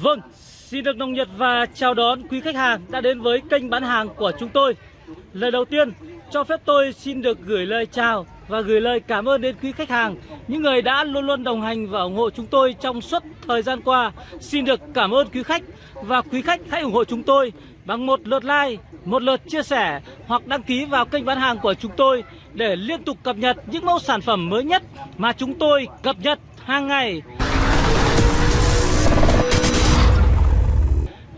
Vâng, xin được nồng nhiệt và chào đón quý khách hàng đã đến với kênh bán hàng của chúng tôi. Lời đầu tiên, cho phép tôi xin được gửi lời chào và gửi lời cảm ơn đến quý khách hàng, những người đã luôn luôn đồng hành và ủng hộ chúng tôi trong suốt thời gian qua. Xin được cảm ơn quý khách và quý khách hãy ủng hộ chúng tôi bằng một lượt like, một lượt chia sẻ hoặc đăng ký vào kênh bán hàng của chúng tôi để liên tục cập nhật những mẫu sản phẩm mới nhất mà chúng tôi cập nhật hàng ngày.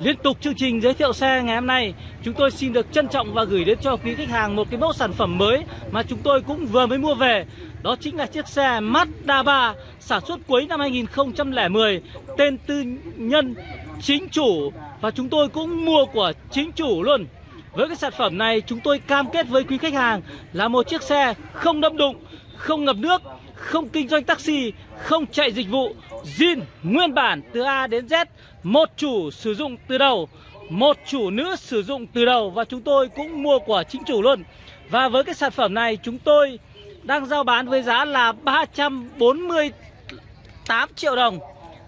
Liên tục chương trình giới thiệu xe ngày hôm nay, chúng tôi xin được trân trọng và gửi đến cho quý khách hàng một cái mẫu sản phẩm mới mà chúng tôi cũng vừa mới mua về. Đó chính là chiếc xe Mazda 3 sản xuất cuối năm 2010, tên tư nhân chính chủ và chúng tôi cũng mua của chính chủ luôn. Với cái sản phẩm này chúng tôi cam kết với quý khách hàng là một chiếc xe không đâm đụng, không ngập nước, không kinh doanh taxi, không chạy dịch vụ, zin nguyên bản từ A đến Z, một chủ sử dụng từ đầu, một chủ nữ sử dụng từ đầu và chúng tôi cũng mua của chính chủ luôn. Và với cái sản phẩm này chúng tôi đang giao bán với giá là 348 triệu đồng.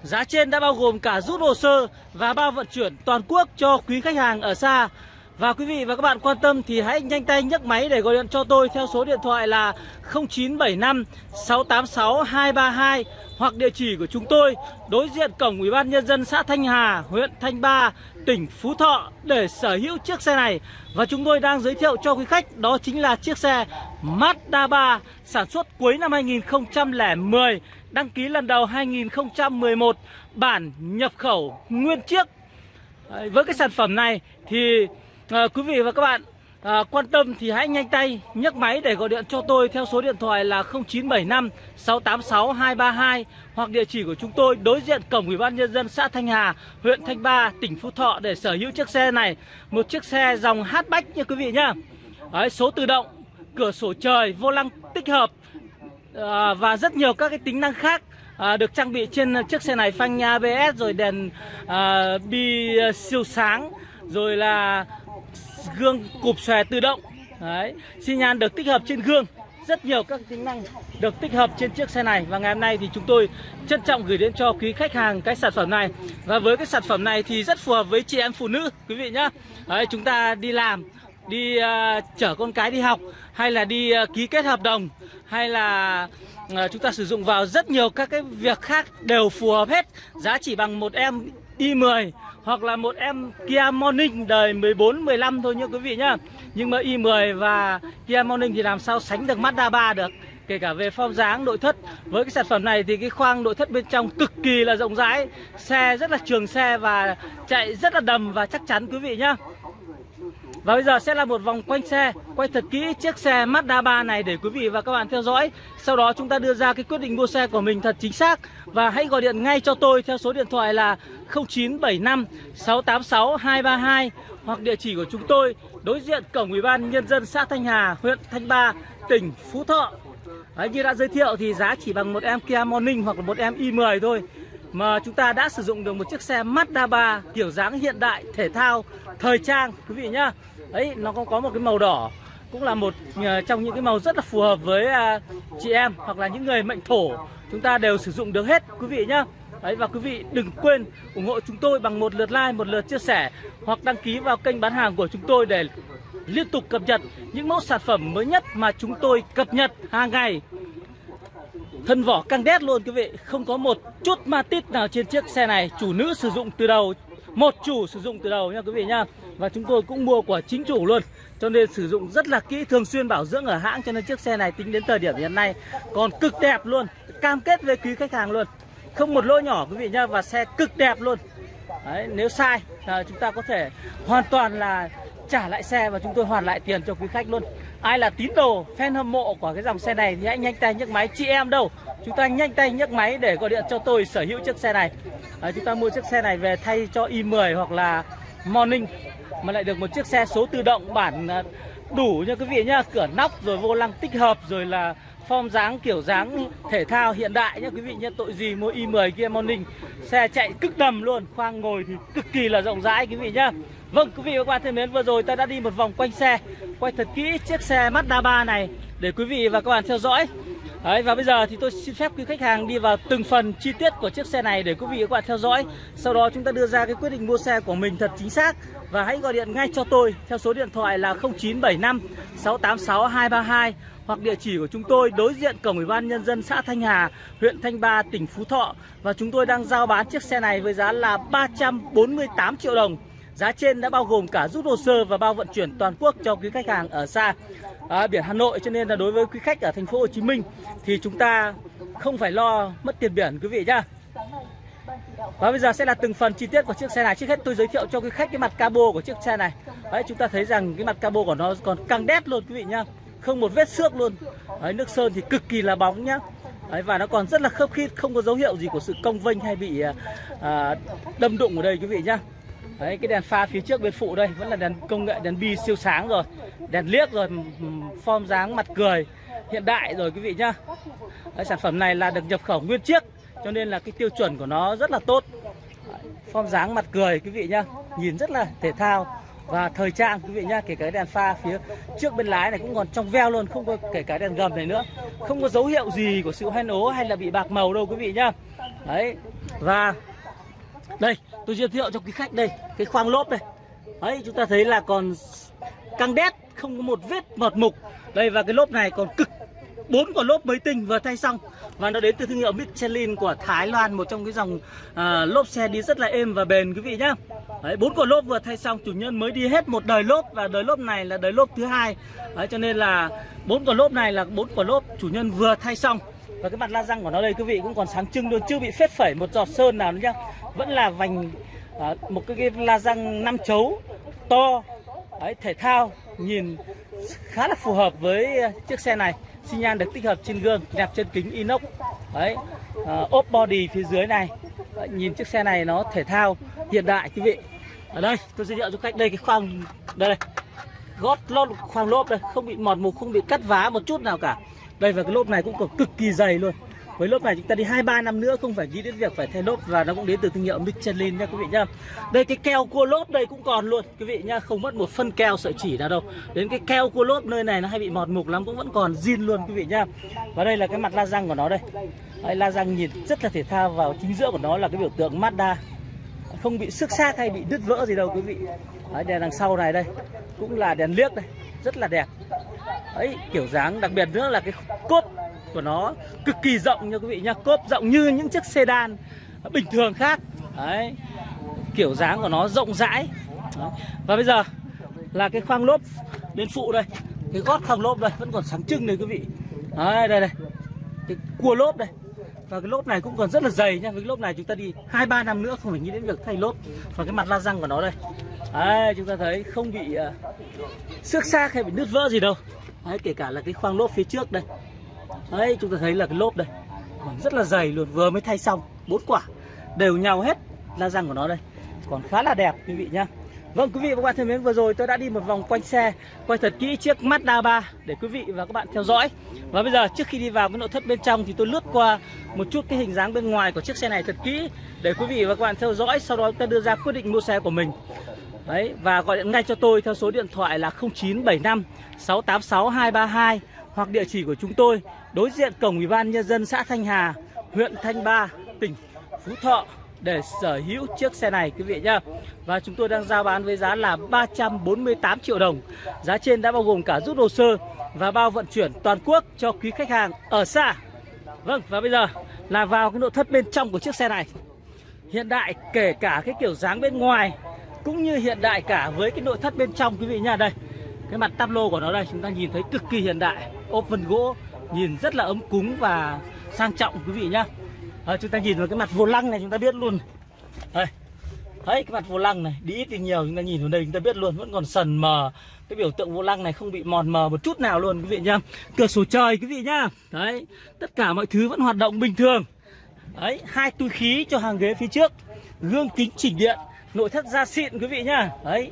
Giá trên đã bao gồm cả rút hồ sơ và bao vận chuyển toàn quốc cho quý khách hàng ở xa. Và quý vị và các bạn quan tâm thì hãy nhanh tay nhấc máy để gọi điện cho tôi theo số điện thoại là 0975 686 232 hoặc địa chỉ của chúng tôi đối diện cổng Ủy ban nhân dân xã Thanh Hà, huyện Thanh Ba, tỉnh Phú Thọ để sở hữu chiếc xe này. Và chúng tôi đang giới thiệu cho quý khách đó chính là chiếc xe Mazda 3 sản xuất cuối năm 2010, đăng ký lần đầu 2011, bản nhập khẩu nguyên chiếc. Với cái sản phẩm này thì à, quý vị và các bạn à, quan tâm thì hãy nhanh tay nhấc máy để gọi điện cho tôi theo số điện thoại là 0975 686 232 hoặc địa chỉ của chúng tôi đối diện cổng Ủy ban nhân dân xã Thanh Hà, huyện Thanh Ba, tỉnh Phú Thọ để sở hữu chiếc xe này, một chiếc xe dòng hatchback nha quý vị nhá. Đấy, số tự động, cửa sổ trời, vô lăng tích hợp à, và rất nhiều các cái tính năng khác à, được trang bị trên chiếc xe này phanh ABS rồi đèn à, bi siêu sáng rồi là gương cụp xòe tự động. Đấy xi nhan được tích hợp trên gương. Rất nhiều các tính năng được tích hợp trên chiếc xe này. Và ngày hôm nay thì chúng tôi trân trọng gửi đến cho quý khách hàng cái sản phẩm này. Và với cái sản phẩm này thì rất phù hợp với chị em phụ nữ quý vị nhá. Đấy, chúng ta đi làm đi uh, chở con cái đi học hay là đi uh, ký kết hợp đồng hay là uh, chúng ta sử dụng vào rất nhiều các cái việc khác đều phù hợp hết. Giá chỉ bằng một em i10 hoặc là một em Kia Morning đời 14 15 thôi nhá quý vị nhá. Nhưng mà i10 và Kia Morning thì làm sao sánh được Mazda 3 được. Kể cả về form dáng, nội thất Với cái sản phẩm này thì cái khoang nội thất bên trong cực kỳ là rộng rãi, Xe rất là trường xe và chạy rất là đầm và chắc chắn quý vị nhá và bây giờ sẽ là một vòng quanh xe Quay thật kỹ chiếc xe Mazda 3 này để quý vị và các bạn theo dõi. Sau đó chúng ta đưa ra cái quyết định mua xe của mình thật chính xác. Và hãy gọi điện ngay cho tôi theo số điện thoại là 0975 686 232 Hoặc địa chỉ của chúng tôi đối diện cổng Ủy ban Nhân dân xã Thanh Hà, huyện Thanh Ba, tỉnh Phú Thọ. Đấy, Như đã giới thiệu thì giá chỉ bằng một em Kia Morning hoặc là một em i10 thôi. Mà chúng ta đã sử dụng được một chiếc xe Mazda 3 kiểu dáng hiện đại, thể thao, thời trang quý vị nhá ấy nó cũng có một cái màu đỏ. Cũng là một ờ, trong những cái màu rất là phù hợp với à, chị em hoặc là những người mệnh thổ. Chúng ta đều sử dụng được hết quý vị nhá. Đấy và quý vị đừng quên ủng hộ chúng tôi bằng một lượt like, một lượt chia sẻ hoặc đăng ký vào kênh bán hàng của chúng tôi để liên tục cập nhật những mẫu sản phẩm mới nhất mà chúng tôi cập nhật hàng ngày. Thân vỏ căng đét luôn quý vị. Không có một chút ma tít nào trên chiếc xe này. Chủ nữ sử dụng từ đầu một chủ sử dụng từ đầu nha quý vị nha. Và chúng tôi cũng mua của chính chủ luôn. Cho nên sử dụng rất là kỹ thường xuyên bảo dưỡng ở hãng. Cho nên chiếc xe này tính đến thời điểm hiện nay còn cực đẹp luôn. Cam kết với quý khách hàng luôn. Không một lỗi nhỏ quý vị nha và xe cực đẹp luôn. Đấy, nếu sai là chúng ta có thể hoàn toàn là trả lại xe và chúng tôi hoàn lại tiền cho quý khách luôn ai là tín đồ fan hâm mộ của cái dòng xe này thì hãy nhanh tay nhấc máy. Chị em đâu? Chúng ta nhanh tay nhấc máy để gọi điện cho tôi sở hữu chiếc xe này. À, chúng ta mua chiếc xe này về thay cho i10 hoặc là morning mà lại được một chiếc xe số tự động bản à, đủ nha quý vị nhá cửa nóc rồi vô lăng tích hợp rồi là form dáng, kiểu dáng, thể thao hiện đại nhá quý vị nhá tội gì mua i10 kia morning, xe chạy cực đầm luôn, khoang ngồi thì cực kỳ là rộng rãi quý vị nhá Vâng quý vị và các bạn thân mến, vừa rồi ta đã đi một vòng quanh xe, Quay thật kỹ chiếc xe Mazda 3 này Để quý vị và các bạn theo dõi. Đấy, và bây giờ thì tôi xin phép quý khách hàng đi vào từng phần chi tiết của chiếc xe này để quý vị và các bạn theo dõi. Sau đó chúng ta đưa ra cái quyết định mua xe của mình thật chính xác và hãy gọi điện ngay cho tôi theo số điện thoại là 0975 686 232 hoặc địa chỉ của chúng tôi đối diện cổng ủy ban nhân dân xã Thanh Hà, huyện Thanh Ba, tỉnh Phú Thọ và chúng tôi đang giao bán chiếc xe này với giá là 348 triệu đồng. Giá trên đã bao gồm cả rút hồ sơ và bao vận chuyển toàn quốc cho quý khách hàng ở xa à, biển Hà Nội cho nên là đối với quý khách ở thành phố Hồ Chí Minh thì chúng ta không phải lo mất tiền biển quý vị nhá. Và bây giờ sẽ là từng phần chi tiết của chiếc xe này. Trước hết tôi giới thiệu cho quý khách cái mặt cabo của chiếc xe này. Đấy chúng ta thấy rằng cái mặt cabo của nó còn căng đét luôn quý vị nhá. Không một vết xước luôn. Đấy nước sơn thì cực kỳ là bóng nhá. Đấy, và nó còn rất là khớp khít, không có dấu hiệu gì của sự cong vênh hay bị à, à đâm đụng ở đây quý vị nhá. Đấy, cái đèn pha phía trước bên phụ đây vẫn là đèn công nghệ đèn bi siêu sáng rồi. Đèn liếc rồi form dáng mặt cười hiện đại rồi quý vị nhá. Đấy, sản phẩm này là được nhập khẩu nguyên chiếc cho nên là cái tiêu chuẩn của nó rất là tốt. Form dáng mặt cười quý vị nhá. Nhìn rất là thể thao và thời trang quý vị nhá. Kể cả đèn pha phía trước bên lái này cũng còn trong veo luôn không có kể cả đèn gầm này nữa. Không có dấu hiệu gì của sự hoen ố hay là bị bạc màu đâu quý vị nhá. Đấy và đây tôi giới thiệu cho quý khách đây cái khoang lốp đây. Ấy chúng ta thấy là còn căng đét không có một vết mọt mục. Đây và cái lốp này còn cực. Bốn quả lốp mới tinh vừa thay xong. Và nó đến từ thương hiệu Michelin của Thái Lan một trong cái dòng à, lốp xe đi rất là êm và bền quý vị nhá. Đấy bốn quả lốp vừa thay xong. Chủ nhân mới đi hết một đời lốp và đời lốp này là đời lốp thứ hai. Đấy cho nên là bốn quả lốp này là bốn quả lốp chủ nhân vừa thay xong và cái mặt la răng của nó đây quý vị cũng còn sáng trưng luôn chưa bị phết phẩy một giọt sơn nào nữa nhá. Vẫn là vành à, một cái, cái la răng năm chấu to đấy, thể thao nhìn khá là phù hợp với à, chiếc xe này. Xi nhan được tích hợp trên gương đẹp trên kính inox đấy à, ốp body phía dưới này. Đấy, nhìn chiếc xe này nó thể thao hiện đại quý vị. Ở đây tôi giới thiệu cho khách đây cái khoang đây, đây gót lót khoang lốp đây không bị mọt mục không bị cắt vá một chút nào cả đây và cái lốp này cũng còn cực kỳ dày luôn với lốp này chúng ta đi hai ba năm nữa không phải nghĩ đến việc phải thay lốp và nó cũng đến từ thương hiệu Michelin nha quý vị nhá. Đây cái keo cua lốp đây cũng còn luôn quý vị nhá, không mất một phân keo sợi chỉ nào đâu. Đến cái keo cua lốp nơi này nó hay bị mọt mục lắm cũng vẫn còn zin luôn quý vị nhá. Và đây là cái mặt la răng của nó đây. Đấy, la răng nhìn rất là thể thao vào chính giữa của nó là cái biểu tượng Mazda không bị xước xác hay bị đứt vỡ gì đâu quý vị Đấy, đèn đằng sau này đây cũng là đèn liếc đây rất là đẹp ấy kiểu dáng đặc biệt nữa là cái cốp của nó cực kỳ rộng nha quý vị nha. Cốp rộng như những chiếc sedan bình thường khác. Đấy kiểu dáng của nó rộng rãi. Đấy. và bây giờ là cái khoang lốp bên phụ đây. Cái gót khoang lốp đây vẫn còn sáng trưng này quý vị. Đấy đây đây. Cái cua lốp đây. Và cái lốp này cũng còn rất là dày nha. Với cái lốp này chúng ta đi hai ba năm nữa không phải nghĩ đến việc thay lốp. Và cái mặt la răng của nó đây. Đấy chúng ta thấy không bị uh, xước xác hay bị nứt vỡ gì đâu đấy, kể cả là cái khoang lốp phía trước đây. Đấy, chúng ta thấy là cái lốp đây, còn rất là dày luôn, vừa mới thay xong, bốn quả, đều nhau hết la răng của nó đây. Còn khá là đẹp, quý vị nhá. Vâng quý vị và các bạn thân mến, vừa rồi tôi đã đi một vòng quanh xe, Quay thật kỹ chiếc Mazda 3 để quý vị và các bạn theo dõi. Và bây giờ, trước khi đi vào cái nội thất bên trong thì tôi lướt qua một chút cái hình dáng bên ngoài của chiếc xe này thật kỹ Để quý vị và các bạn theo dõi, sau đó ta đưa ra quyết định mua xe của mình. Đấy và gọi điện ngay cho tôi theo số điện thoại là 0975 686 232 Hoặc địa chỉ của chúng tôi đối diện cổng ủy ban nhân dân xã Thanh Hà, huyện Thanh Ba, tỉnh Phú Thọ để sở hữu chiếc xe này quý vị nhá. Và chúng tôi đang giao bán với giá là 348 triệu đồng. Giá trên đã bao gồm cả rút hồ sơ và bao vận chuyển toàn quốc cho quý khách hàng ở xa. Vâng và bây giờ là vào cái nội thất bên trong của chiếc xe này. Hiện đại kể cả cái kiểu dáng bên ngoài cũng như hiện đại cả với cái nội thất bên trong quý vị nha. Đây. Cái mặt tablo của nó đây chúng ta nhìn thấy cực kỳ hiện đại, ốp vân gỗ nhìn rất là ấm cúng và sang trọng quý vị nhá. À, chúng ta nhìn vào cái mặt vô lăng này chúng ta biết luôn. Đây thấy cái mặt vô lăng này đi ít thì nhiều chúng ta nhìn vào đây chúng ta biết luôn vẫn còn sần mờ. Cái biểu tượng vô lăng này không bị mòn mờ một chút nào luôn quý vị nhá. Cửa sổ trời quý vị nhá. Đấy tất cả mọi thứ vẫn hoạt động bình thường. Đấy hai túi khí cho hàng ghế phía trước gương kính chỉnh điện nội thất da xịn quý vị nhá. Đấy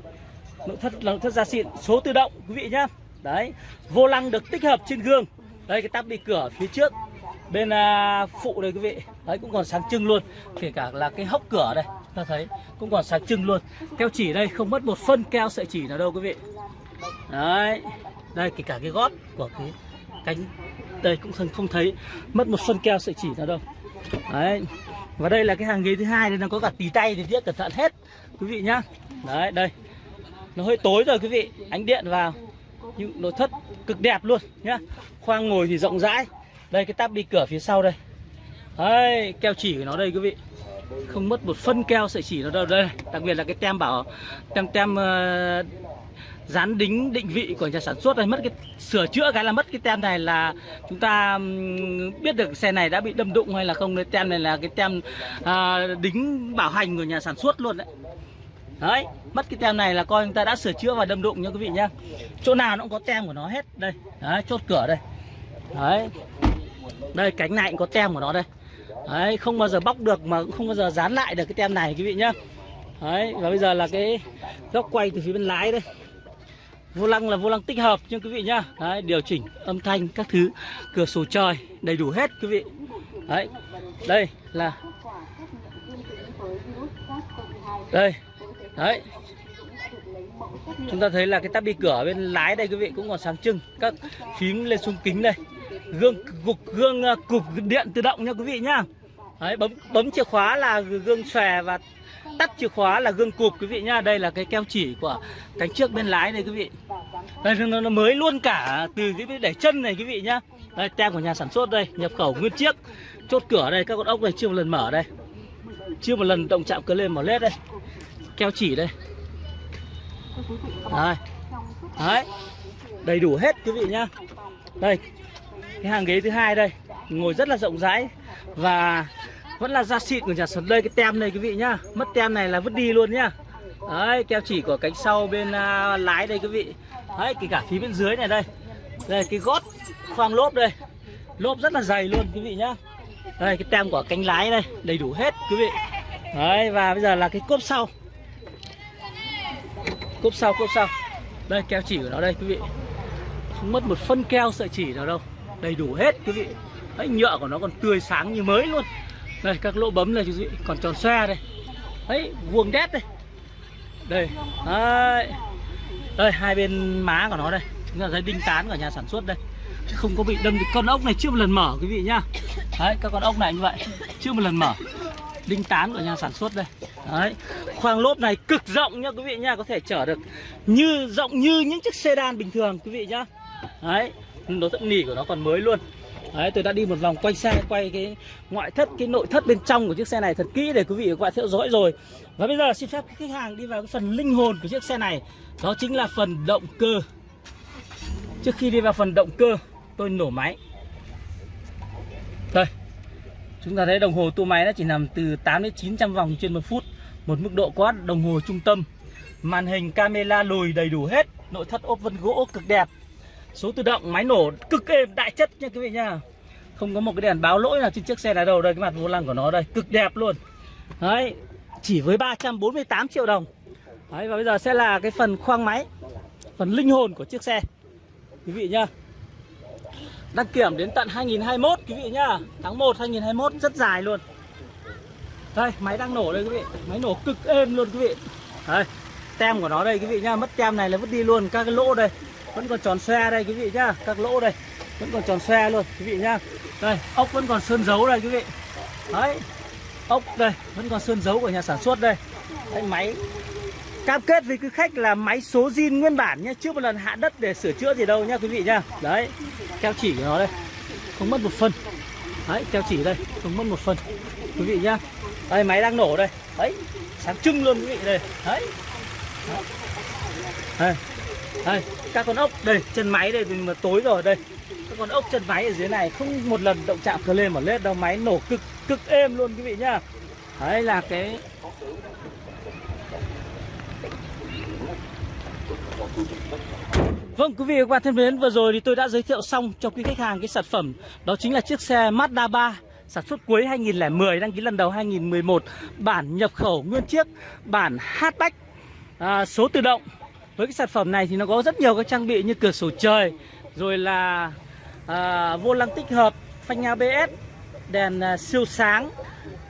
nội thất là nội thất da xịn số tự động quý vị nhá. Đấy vô lăng được tích hợp trên gương. Đây cái tắp đi cửa phía trước bên à, phụ đây quý vị. Đấy cũng còn sáng trưng luôn kể cả là cái hốc cửa đây ta thấy cũng còn sáng trưng luôn. Keo chỉ đây không mất một phân keo sợi chỉ nào đâu quý vị. Đấy đây kể cả cái gót của cái cánh đây cũng không không thấy mất một phân keo sợi chỉ nào đâu. Đấy và đây là cái hàng ghế thứ hai đây nó có cả tì tay thì tiếc cẩn thận hết, quý vị nhá. Đấy, đây. Nó hơi tối rồi, quý vị. Ánh điện vào. Nhưng nội thất cực đẹp luôn, nhá. Khoang ngồi thì rộng rãi. Đây, cái tắp đi cửa phía sau đây. Đấy, keo chỉ của nó đây, quý vị không mất một phân keo sợi chỉ nó đâu. Đây đặc biệt là cái tem bảo tem tem uh, dán đính định vị của nhà sản xuất này mất cái sửa chữa cái là mất cái tem này là chúng ta um, biết được xe này đã bị đâm đụng hay là không. Cái tem này là cái tem uh, đính bảo hành của nhà sản xuất luôn đấy. Đấy mất cái tem này là coi chúng ta đã sửa chữa và đâm đụng nha quý vị nhá. Chỗ nào nó cũng có tem của nó hết. Đây đấy chốt cửa đây. Đấy. Đây cánh này cũng có tem của nó đây đấy, không bao giờ bóc được mà cũng không bao giờ dán lại được cái tem này quý vị nhá. Đấy, và bây giờ là cái góc quay từ phía bên lái đây. Vô lăng là vô lăng tích hợp nhưng quý vị nhá. Đấy, điều chỉnh âm thanh các thứ, cửa sổ trời đầy đủ hết quý vị. Đấy, đây là đây, đấy. Chúng ta thấy là cái tắp bi cửa bên lái đây quý vị cũng còn sáng trưng, các phím lên xuống kính đây gương cục gương à, cục điện tự động nha quý vị nhá. Đấy bấm bấm chìa khóa là gương xòe và tắt chìa khóa là gương cụp quý vị nhá. Đây là cái keo chỉ của cánh trước bên lái đây quý vị. Đây nó, nó mới luôn cả từ cái để chân này quý vị nhá. Đây tem của nhà sản xuất đây nhập khẩu nguyên chiếc chốt cửa đây các con ốc này chưa một lần mở đây. Chưa một lần động chạm cờ lên mở lết đây. Keo chỉ đây. Đây đấy. Đầy đủ hết quý vị nhá. Đây cái hàng ghế thứ hai đây. Ngồi rất là rộng rãi và vẫn là da xịn của nhà sản đây cái tem này quý vị nhá. Mất tem này là vứt đi luôn nhá. Đấy keo chỉ của cánh sau bên uh, lái đây quý vị. Đấy kể cả phía bên dưới này đây. Đây cái gót khoang lốp đây. Lốp rất là dày luôn quý vị nhá. Đây cái tem của cánh lái đây đầy đủ hết quý vị. Đấy và bây giờ là cái cốp sau. Cốp sau cốp sau. Đây keo chỉ của nó đây quý vị. Không mất một phân keo sợi chỉ nào đâu đầy đủ hết, quý vị. Đấy, nhựa của nó còn tươi sáng như mới luôn. Đây, các lỗ bấm này, quý vị. Còn tròn xoe đây. Đấy, vuông đét đây. Đây, đấy. Đây, hai bên má của nó đây. Chúng là dây đinh tán của nhà sản xuất đây. Chứ không có bị đâm con ốc này, chưa một lần mở, quý vị nhá. Đấy, các con ốc này như vậy, chưa một lần mở. Đinh tán của nhà sản xuất đây. Đấy, khoang lốp này cực rộng nhá, quý vị nhá. Có thể chở được như, rộng như những chiếc sedan bình thường, quý vị nhá. Đấy nó rất nỉ của nó còn mới luôn Đấy, tôi đã đi một vòng quay xe, quay cái ngoại thất, cái nội thất bên trong của chiếc xe này thật kỹ để quý vị và các bạn theo dõi rồi. Và bây giờ xin phép khách hàng đi vào cái phần linh hồn của chiếc xe này, đó chính là phần động cơ. Trước khi đi vào phần động cơ, tôi nổ máy. Đây, chúng ta thấy đồng hồ tua máy nó chỉ nằm từ 8 đến 900 vòng trên một phút, một mức độ quát đồng hồ trung tâm. Màn hình camera lùi đầy đủ hết, nội thất ốp vân gỗ cực đẹp, số tự động, máy nổ cực êm đại chất nha quý vị nha. Không có một cái đèn báo lỗi nào trên chiếc xe này đâu. Đây, cái mặt vô lăng của nó đây, cực đẹp luôn. Đấy, chỉ với 348 triệu đồng. Đấy, và bây giờ sẽ là cái phần khoang máy, phần linh hồn của chiếc xe. Quý vị nhá. Đăng kiểm đến tận 2021 quý vị nhá. Tháng 1 2021 rất dài luôn. Đây, máy đang nổ đây quý vị. Máy nổ cực êm luôn quý vị. Đây, tem của nó đây quý vị nhá. Mất tem này là vứt đi luôn các cái lỗ đây vẫn còn tròn xe đây quý vị nhá. Các lỗ đây. Vẫn còn tròn xe luôn quý vị nhá. Đây ốc vẫn còn sơn dấu đây quý vị. Đấy ốc đây vẫn còn sơn dấu của nhà sản xuất đây. Đấy, máy. Cam kết với quý khách là máy số zin nguyên bản nhé chưa một lần hạ đất để sửa chữa gì đâu nhá quý vị nhá. Đấy keo chỉ của nó đây. Không mất một phân. Đấy keo chỉ đây không mất một phân quý vị nhá. Đây máy đang nổ đây. Đấy sáng trưng luôn quý vị đây. Đấy, đấy. đây đây các con ốc đây chân máy đây mà tối rồi đây. Các con ốc chân máy ở dưới này không một lần động chạm cờ lên mà lết đâu máy nổ cực cực êm luôn quý vị nhá. Đấy là cái Vâng quý vị và các bạn thân mến, vừa rồi thì tôi đã giới thiệu xong cho quý khách hàng cái sản phẩm. Đó chính là chiếc xe Mazda 3 Sản xuất cuối 2010, đăng ký lần đầu 2011 Bản nhập khẩu nguyên chiếc, bản hatchback. À, Số tự động với cái sản phẩm này thì nó có rất nhiều các trang bị như cửa sổ trời rồi là à, vô lăng tích hợp phanh ABS đèn à, siêu sáng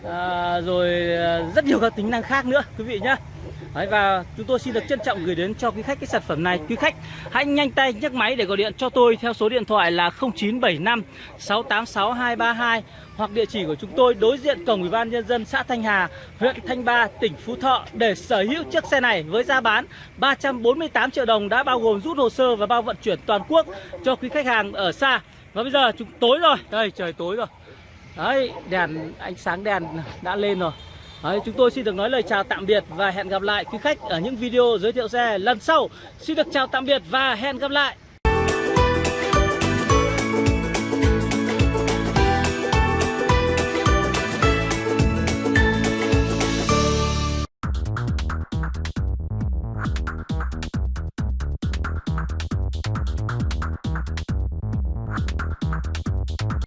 à, rồi à, rất nhiều các tính năng khác nữa quý vị nhé Đấy, và chúng tôi xin được trân trọng gửi đến cho quý khách cái sản phẩm này. Quý khách hãy nhanh tay nhấc máy để gọi điện cho tôi theo số điện thoại là 0975 686 232 hoặc địa chỉ của chúng tôi đối diện cổng Ủy ban nhân dân xã Thanh Hà, huyện Thanh Ba, tỉnh Phú Thọ để sở hữu chiếc xe này với giá bán 348 triệu đồng đã bao gồm rút hồ sơ và bao vận chuyển toàn quốc cho quý khách hàng ở xa. Và bây giờ chúng tối rồi, đây trời tối rồi. Đấy, đèn ánh sáng đèn đã lên rồi. Đấy, chúng tôi xin được nói lời chào tạm biệt và hẹn gặp lại quý khách ở những video giới thiệu xe lần sau. Xin được chào tạm biệt và hẹn gặp lại.